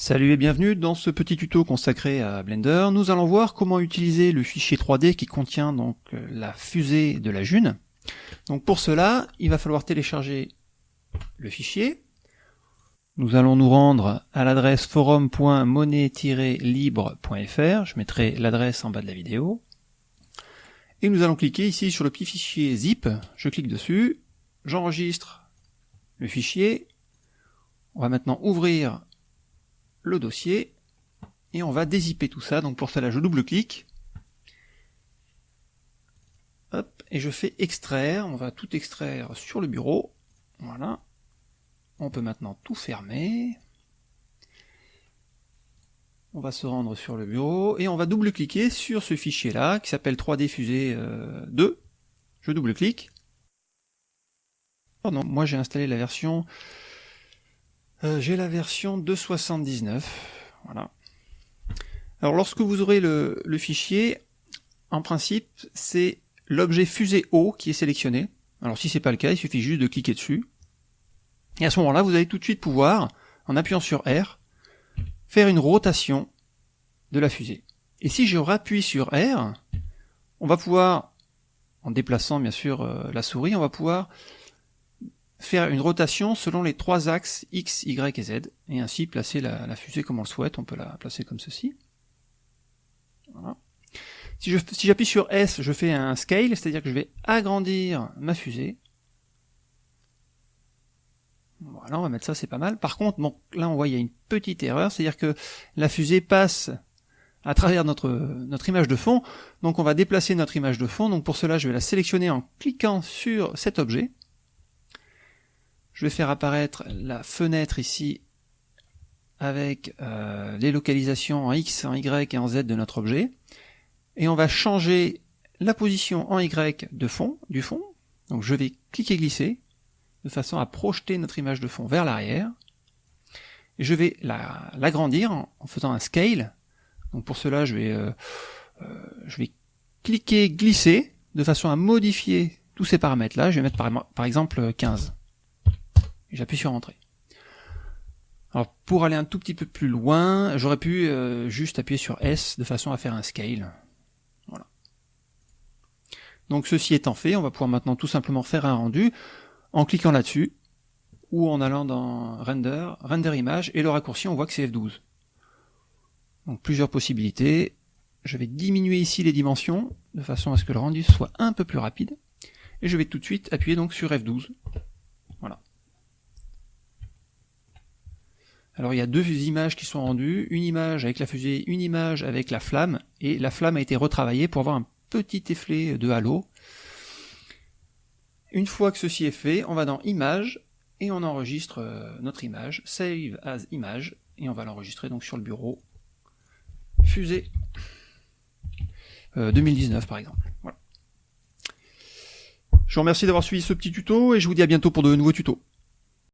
Salut et bienvenue dans ce petit tuto consacré à Blender. Nous allons voir comment utiliser le fichier 3D qui contient donc euh, la fusée de la June. Donc pour cela, il va falloir télécharger le fichier. Nous allons nous rendre à l'adresse forum.monnaie-libre.fr. Je mettrai l'adresse en bas de la vidéo. Et nous allons cliquer ici sur le petit fichier zip. Je clique dessus, j'enregistre le fichier. On va maintenant ouvrir le dossier et on va dézipper tout ça. Donc pour cela, je double-clique. Et je fais extraire. On va tout extraire sur le bureau. Voilà. On peut maintenant tout fermer. On va se rendre sur le bureau et on va double-cliquer sur ce fichier-là qui s'appelle 3D Fusée 2. Je double-clique. Pardon, moi j'ai installé la version euh, j'ai la version 2.79. Voilà. Alors lorsque vous aurez le, fichier, en principe, c'est l'objet fusée haut qui est sélectionné. Alors si c'est pas le cas, il suffit juste de cliquer dessus. Et à ce moment-là, vous allez tout de suite pouvoir, en appuyant sur R, faire une rotation de la fusée. Et si je rappuie sur R, on va pouvoir, en déplaçant bien sûr euh, la souris, on va pouvoir faire une rotation selon les trois axes X, Y et Z, et ainsi placer la, fusée comme on le souhaite, on peut la placer comme ceci. Si j'appuie sur S, je fais un scale, c'est-à-dire que je vais agrandir ma fusée. Voilà, on va mettre ça, c'est pas mal. Par contre, bon, là on voit il y a une petite erreur, c'est-à-dire que la fusée passe à travers notre, notre image de fond, donc on va déplacer notre image de fond, donc pour cela je vais la sélectionner en cliquant sur cet objet, je vais faire apparaître la fenêtre ici avec euh, les localisations en X, en Y et en Z de notre objet. Et on va changer la position en Y de fond, du fond. Donc je vais cliquer glisser de façon à projeter notre image de fond vers l'arrière. Et je vais l'agrandir en, faisant un scale. Donc pour cela, je vais, euh, euh, je vais cliquer glisser de façon à modifier tous ces paramètres-là. Je vais mettre par exemple 15 j'appuie sur Entrée. Alors pour aller un tout petit peu plus loin, j'aurais pu euh, juste appuyer sur S de façon à faire un scale. Voilà. Donc ceci étant fait, on va pouvoir maintenant tout simplement faire un rendu en cliquant là-dessus ou en allant dans Render, Render Image, et le raccourci on voit que c'est F12. Donc plusieurs possibilités. Je vais diminuer ici les dimensions de façon à ce que le rendu soit un peu plus rapide. Et je vais tout de suite appuyer donc sur F12 Alors il y a deux images qui sont rendues, une image avec la fusée, une image avec la flamme, et la flamme a été retravaillée pour avoir un petit effet de halo. Une fois que ceci est fait, on va dans Image, et on enregistre euh, notre image, Save as Image, et on va l'enregistrer donc sur le bureau. Fusée 2019 euh, par exemple. Je vous remercie d'avoir suivi ce petit tuto, et je vous dis à bientôt pour de nouveaux tutos.